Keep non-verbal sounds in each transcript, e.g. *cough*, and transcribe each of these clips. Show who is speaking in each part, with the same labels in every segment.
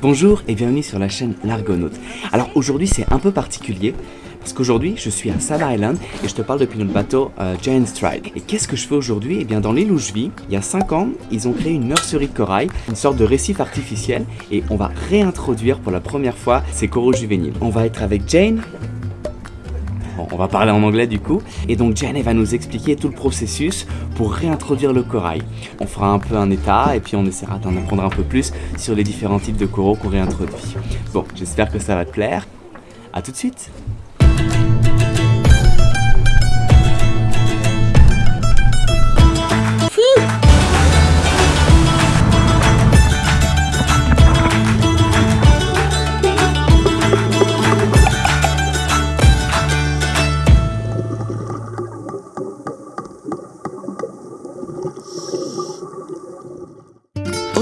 Speaker 1: Bonjour et bienvenue sur la chaîne L'Argonaute. Alors aujourd'hui c'est un peu particulier parce qu'aujourd'hui je suis à Saba Island et je te parle depuis notre bateau euh, Giant Stride. Et qu'est-ce que je fais aujourd'hui? Eh bien dans l'île où je vis, il y a 5 ans, ils ont créé une nurserie de corail, une sorte de récif artificiel et on va réintroduire pour la première fois ces coraux juvéniles. On va être avec Jane, on va parler en anglais du coup. Et donc Jane va nous expliquer tout le processus pour réintroduire le corail. On fera un peu un état et puis on essaiera d'en apprendre un peu plus sur les différents types de coraux qu'on réintroduit. Bon, j'espère que ça va te plaire. A tout de suite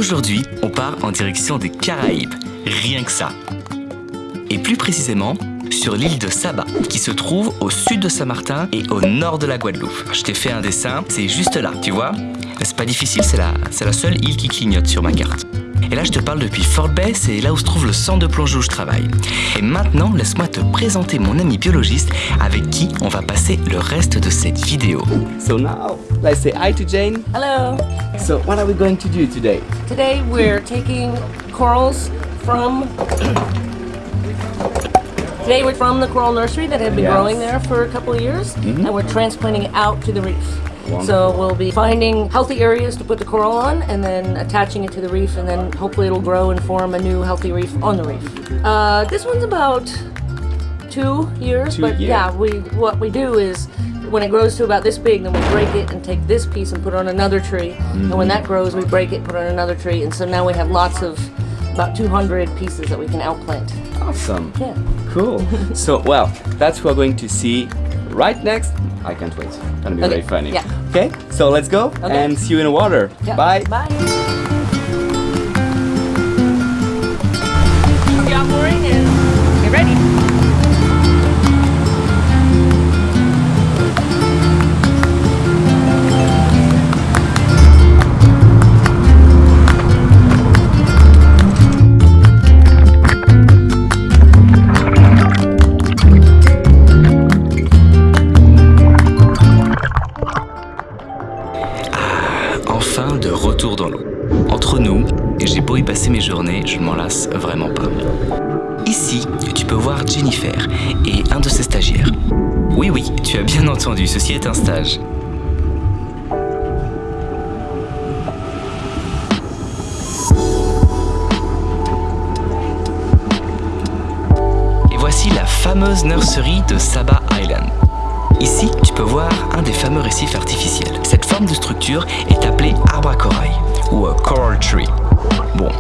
Speaker 1: Aujourd'hui, on part en direction des Caraïbes, rien que ça. Et plus précisément, sur l'île de Saba, qui se trouve au sud de Saint-Martin et au nord de la Guadeloupe. Je t'ai fait un dessin, c'est juste là, tu vois C'est pas difficile, c'est la, la seule île qui clignote sur ma carte. Et là, je te parle depuis Fort Bay, c'est là où se trouve le centre de plongée où je travaille. Et maintenant, laisse-moi te présenter mon ami biologiste avec qui on va passer le reste de cette vidéo. So now, let's say hi to Jane.
Speaker 2: Hello.
Speaker 1: So what are we going to do today?
Speaker 2: Today we're taking corals from Today we're from the coral nursery that had been
Speaker 1: Yes.
Speaker 2: growing there for a couple of years and we're transplanting it out to the reef. So we'll be finding healthy areas to put the coral on and then attaching it to the reef and then hopefully it'll grow and form a new healthy reef on the reef. Uh, this one's about two years,
Speaker 1: Two
Speaker 2: but
Speaker 1: years.
Speaker 2: yeah, we what we do is when it grows to about this big, then we break it and take this piece and put it on another tree. And when that grows, we break it, put it on another tree, and so now we have lots of about 200 pieces that we can outplant.
Speaker 1: Awesome.
Speaker 2: Yeah.
Speaker 1: Cool. *laughs* so, well, that's what we're going to see right next. I can't wait. It's Gonna be
Speaker 2: Okay,
Speaker 1: very funny.
Speaker 2: yeah.
Speaker 1: Okay, so let's go
Speaker 2: Okay.
Speaker 1: and see you in the water.
Speaker 2: Yeah.
Speaker 1: Bye.
Speaker 2: Bye.
Speaker 1: Jennifer et un de ses stagiaires. Oui, oui, tu as bien entendu, ceci est un stage. Et voici la fameuse nurserie de Saba Island. Ici, tu peux voir un des fameux récifs artificiels. Cette forme de structure est appelée arbre à corail ou a coral tree. Bon,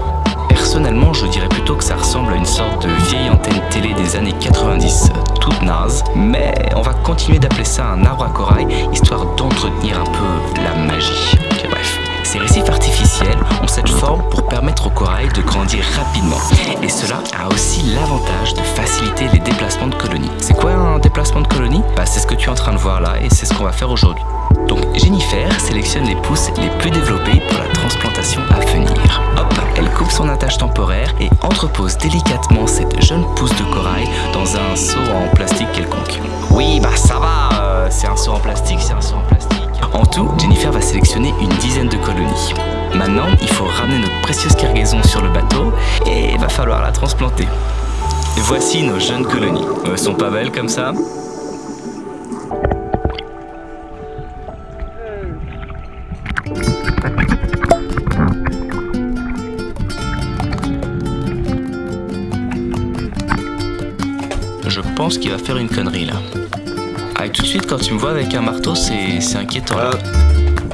Speaker 1: personnellement, je dirais plutôt que ça ressemble à une sorte de antenne télé des années 90, euh, toute naze, mais on va continuer d'appeler ça un arbre à corail histoire d'entretenir un peu la magie. Bref. Ces récifs artificiels ont cette forme pour permettre au corail de grandir rapidement. Et cela a aussi l'avantage de faciliter les déplacements de colonies. C'est quoi un déplacement de colonie bah, C'est en train de voir là et c'est ce qu'on va faire aujourd'hui. Donc Jennifer sélectionne les pousses les plus développées pour la transplantation à venir. Hop, elle coupe son attache temporaire et entrepose délicatement cette jeune pousse de corail dans un seau en plastique quelconque. Oui, bah ça va, euh, c'est un seau en plastique, c'est un seau en plastique. En tout, Jennifer va sélectionner une dizaine de colonies. Maintenant, il faut ramener notre précieuse cargaison sur le bateau et va falloir la transplanter. Voici nos jeunes colonies. Elles sont pas belles comme ça? Pense qu'il va faire une connerie là. Ah, et tout de suite, quand tu me vois avec un marteau, c'est inquiétant.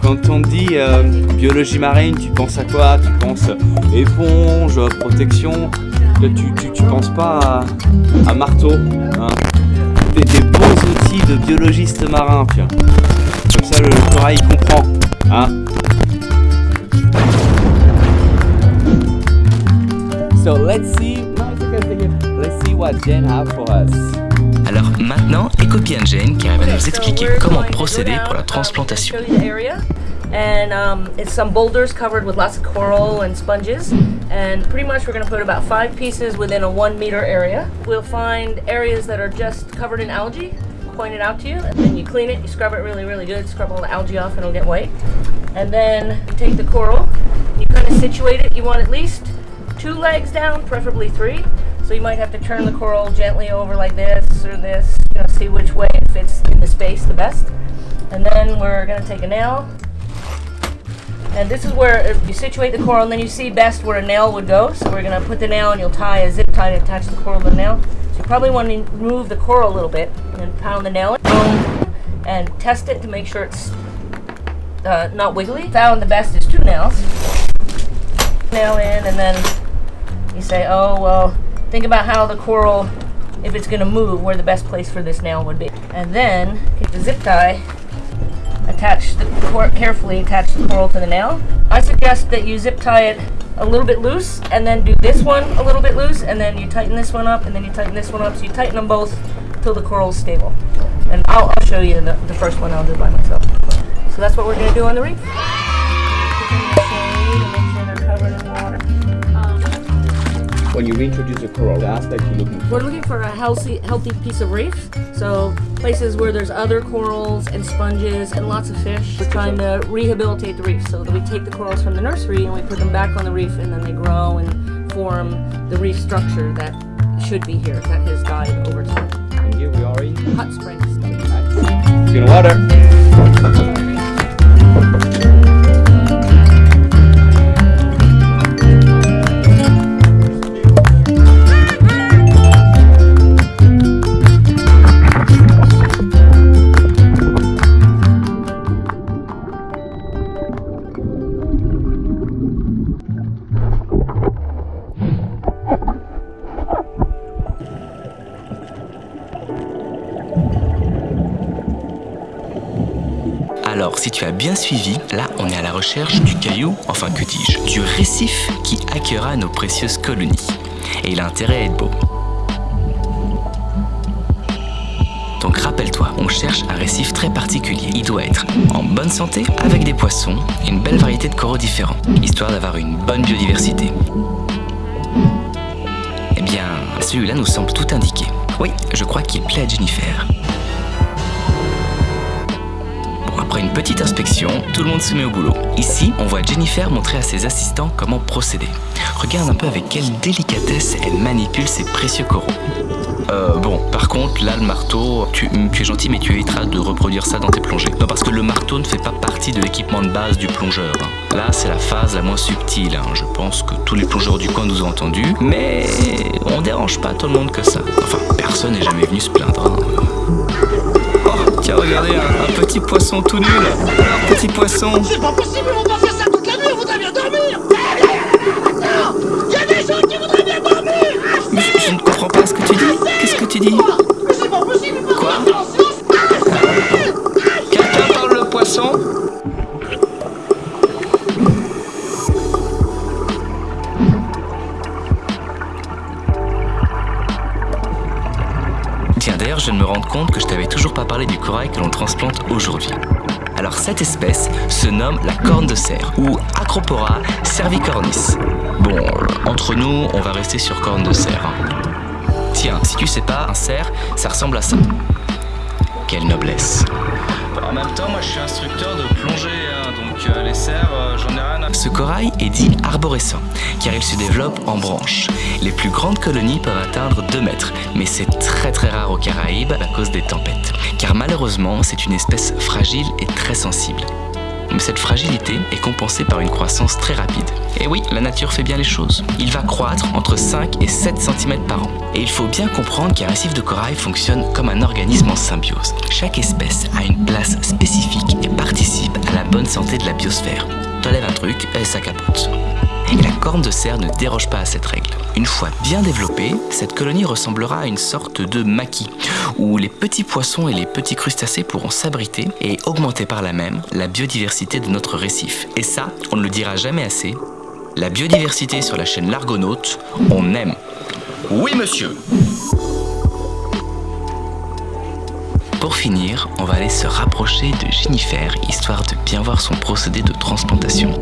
Speaker 1: Quand on dit euh, biologie marine, tu penses à quoi? Tu penses éponge, protection? Tu, tu, tu penses pas à, à marteau hein? Des, des bons outils de biologiste marin, vois. Comme ça, le, le corail il comprend. Hein? So let's see what Jen have for us. Alors maintenant, écopie Jane qui arrive à nous expliquer comment procéder pour la transplantation.
Speaker 2: and um, it's some boulders covered with lots of coral and sponges. And pretty much we're gonna put about five pieces within a one meter area. We'll find areas that are just covered in algae, point it out to you, and then you clean it, you scrub it really, really good, scrub all the algae off and it'll get white. And then you take the coral, you kind of situate it, you want at least two legs down, preferably three. So you might have to turn the coral gently over like this or this, you know, see which way it fits in the space the best. And then we're gonna take a nail. And this is where you situate the coral and then you see best where a nail would go. So we're gonna put the nail and you'll tie a zip tie to attach the coral to the nail. So you probably want to move the coral a little bit and then pound the nail in and test it to make sure it's uh, not wiggly. Found the best is two nails. Nail in and then you say, oh, well, think about how the coral, if it's gonna move, where the best place for this nail would be. And then get the zip tie, attach the carefully attach the coral to the nail. I suggest that you zip tie it a little bit loose and then do this one a little bit loose and then you tighten this one up and then you tighten this one up. So you tighten them both till the coral is stable. And I'll, I'll show you the, the first one I'll do by myself. So that's what we're gonna do on the reef.
Speaker 3: When you reintroduce a coral, the aspect you're looking for.
Speaker 2: We're looking for a healthy, healthy piece of reef. So places where there's other corals and sponges and lots of fish. We're trying to rehabilitate the reef so that we take the corals from the nursery and we put them back on the reef and then they grow and form the reef structure that should be here, that has died over time.
Speaker 3: And here we are in
Speaker 2: Hot springs.
Speaker 3: See you in the water.
Speaker 1: Bien suivi, là, on est à la recherche du caillou, enfin que dis-je, du récif qui accueillera nos précieuses colonies. Et il a intérêt à être beau. Donc rappelle-toi, on cherche un récif très particulier. Il doit être en bonne santé, avec des poissons et une belle variété de coraux différents, histoire d'avoir une bonne biodiversité. Eh bien, celui-là nous semble tout indiqué. Oui, je crois qu'il plaît à Jennifer. Petite inspection, tout le monde se met au boulot. Ici, on voit Jennifer montrer à ses assistants comment procéder. Regarde un peu avec quelle délicatesse elle manipule ses précieux coraux. Euh, bon, par contre, là, le marteau, tu, tu es gentil, mais tu éviteras de reproduire ça dans tes plongées. Non, parce que le marteau ne fait pas partie de l'équipement de base du plongeur. hein. Là, c'est la phase la moins subtile. hein. Je pense que tous les plongeurs du coin nous ont entendus, mais on dérange pas tout le monde que ça. Enfin, personne n'est jamais venu se plaindre. hein. Tiens, regardez, un, un petit poisson tout nul. Un petit poisson.
Speaker 4: C'est pas possible, on va pas faire ça toute la nuit, on voudrait bien dormir Attends Il y a des gens qui voudraient bien dormir
Speaker 1: Mais je, je ne comprends pas ce que tu dis. Qu'est-ce que tu dis? Je viens me rendre compte que je t'avais toujours pas parlé du corail que l'on transplante aujourd'hui. Alors, cette espèce se nomme la corne de cerf, ou Acropora cervicornis. Bon, entre nous, on va rester sur corne de cerf. hein. Tiens, si tu sais pas, un cerf, ça ressemble à ça. Quelle noblesse. En même temps, moi je suis instructeur de plongée, donc les cerfs, j'en ai rien à... Ce corail est dit arborescent, car il se développe en branches. Les plus grandes colonies peuvent atteindre 2 mètres, mais c'est très très rare aux Caraïbes à cause des tempêtes. Car malheureusement, c'est une espèce fragile et très sensible. Mais cette fragilité est compensée par une croissance très rapide. Et oui, la nature fait bien les choses. Il va croître entre 5 et 7 cm par an. Et il faut bien comprendre qu'un récif de corail fonctionne comme un organisme en symbiose. Chaque espèce a une place spécifique et participe à la bonne santé de la biosphère. T'enlèves un truc et ça capote. La corne de cerf ne déroge pas à cette règle. Une fois bien développée, cette colonie ressemblera à une sorte de maquis, où les petits poissons et les petits crustacés pourront s'abriter et augmenter par là même la biodiversité de notre récif. Et ça, on ne le dira jamais assez, la biodiversité sur la chaîne L'Argonaute, on aime. Oui monsieur Pour finir, on va aller se rapprocher de Jennifer, histoire de bien voir son procédé de transplantation.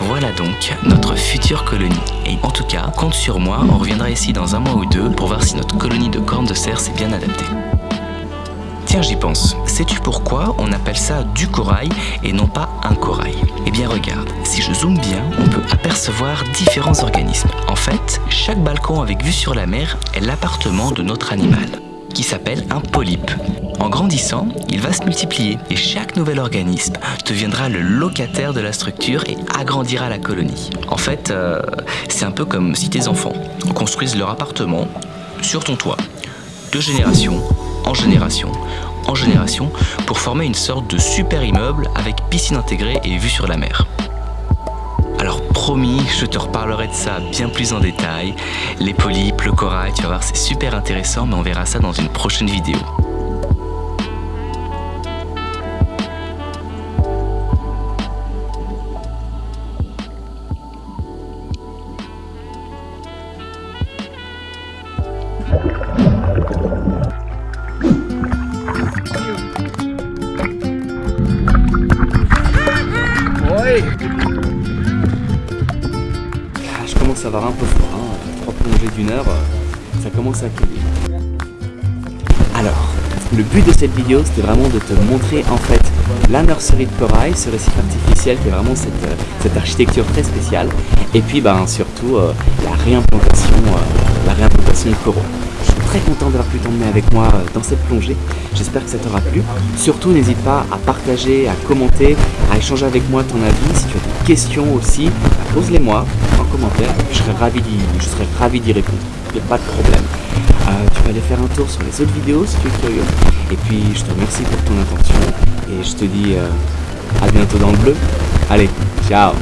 Speaker 1: Voilà donc notre future colonie. Et en tout cas, compte sur moi, on reviendra ici dans un mois ou deux pour voir si notre colonie de cornes de cerf s'est bien adaptée. Tiens, j'y pense. Sais-tu pourquoi on appelle ça du corail et non pas un corail? Eh bien regarde, si je zoome bien, on peut apercevoir différents organismes. En fait, chaque balcon avec vue sur la mer est l'appartement de notre animal, qui s'appelle un polype. En grandissant, il va se multiplier et chaque nouvel organisme deviendra le locataire de la structure et agrandira la colonie. En fait, euh, c'est un peu comme si tes enfants construisent leur appartement sur ton toit, de génération en génération, en génération, pour former une sorte de super immeuble avec piscine intégrée et vue sur la mer. Alors promis, je te reparlerai de ça bien plus en détail. Les polypes, le corail, tu vas voir, c'est super intéressant, mais on verra ça dans une prochaine vidéo.
Speaker 3: Euh, ça commence à cueillir. Alors, le but de cette vidéo, c'était vraiment de te montrer en fait la nurserie de corail, ce récif artificiel qui est vraiment cette, euh, cette architecture très spéciale. Et puis ben, surtout euh, la réimplantation, la réimplantation de coraux. Très content d'avoir pu t'emmener avec moi dans cette plongée. J'espère que ça t'aura plu. Surtout, n'hésite pas à partager, à commenter, à échanger avec moi ton avis. Si tu as des questions aussi, pose-les moi en commentaire. Je serai ravi d'y, répondre. Il n'y a pas de problème. Euh, tu vas aller faire un tour sur les autres vidéos si tu es curieux. Et puis, je te remercie pour ton attention. Et je te dis euh, à bientôt dans le bleu. Allez, ciao